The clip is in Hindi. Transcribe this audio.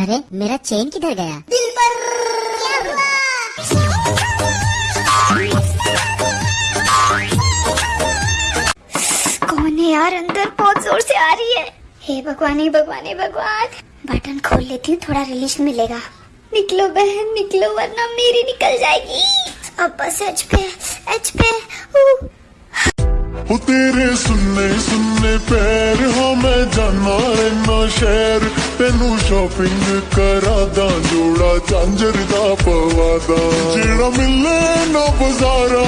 अरे मेरा चेन किधर गया? दिल पर। क्या हुआ? कौन है यार अंदर? बहुत ज़ोर से आ रही है। हे भगवान हे भगवान हे भगवान। बटन खोल लेती हूँ थोड़ा रिलीफ मिलेगा। निकलो बहन निकलो वरना मेरी निकल जाएगी। अब बस एच पे एच पे ओ तेरे सुनने सुनने पैर हो मैं जाना रहना शहर। ਤੈਨੂੰ ਸ਼ਾਪਿੰਗ ਕਰਾਦਾ ਜੋੜਾ ਚਾਂਜਰ ਦਾ ਪਵਾਦਾ ਜਿਹੜਾ ਮਿਲੇ ਨਾ ਬਾਜ਼ਾਰਾਂ